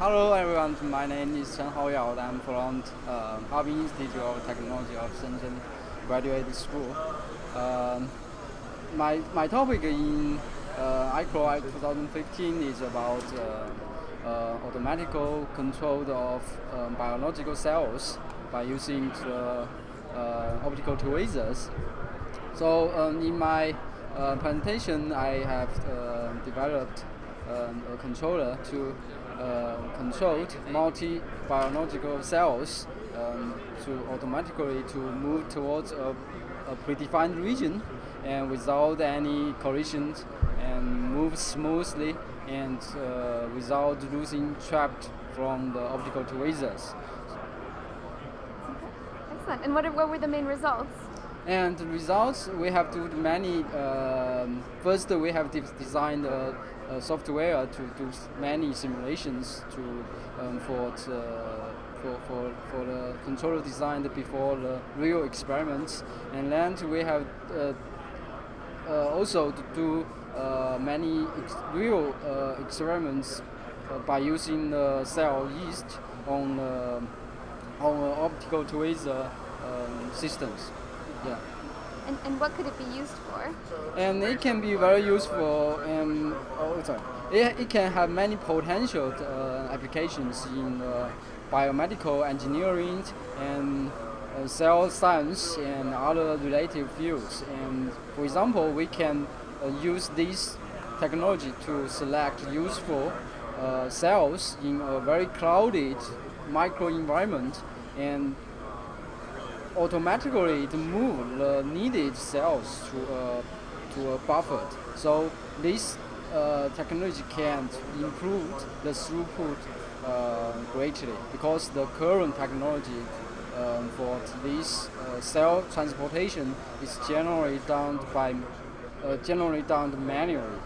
Hello everyone, my name is Chen Haoyao. I'm from uh, Harbin Institute of Technology of Shenzhen Graduate School. Um, my, my topic in uh, ICRA 2015 is about uh, uh, automatical control of um, biological cells by using the, uh, optical tweezers. So um, in my uh, presentation, I have uh, developed um, a controller to uh, control multi-biological cells um, to automatically to move towards a, a, predefined region and without any collisions and move smoothly and uh, without losing trapped from the optical tweezers. Excellent. And what, are, what were the main results? And the results, we have to do many, um, first we have de designed a, a, software to do many simulations to, um, for, the, for, for, for the controller designed before the real experiments. And then we have uh, uh, also to do uh, many ex real uh, experiments uh, by using the cell yeast on, on optical tweezer um, systems. Yeah. And, and what could it be used for? And it can be very useful. And oh, sorry. It, it can have many potential uh, applications in uh, biomedical engineering and uh, cell science and other related fields. And for example, we can uh, use this technology to select useful uh, cells in a very crowded microenvironment and automatically to move the needed cells to a, to a buffer. So this uh, technology can improve the throughput uh, greatly because the current technology um, for this uh, cell transportation is generally done by uh, generally done manually.